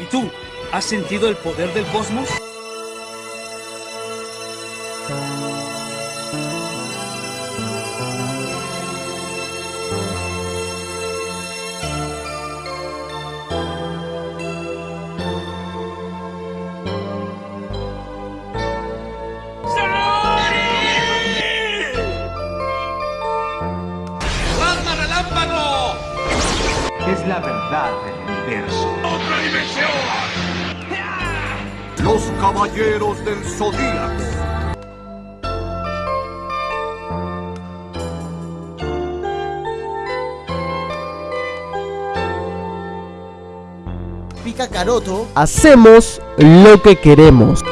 ¿Y tú? ¿Has sentido el poder del cosmos? Es la verdad del universo. ¡Otra dimensión! Los caballeros del zodíaco. Pica Caroto Hacemos lo que queremos.